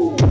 Woo!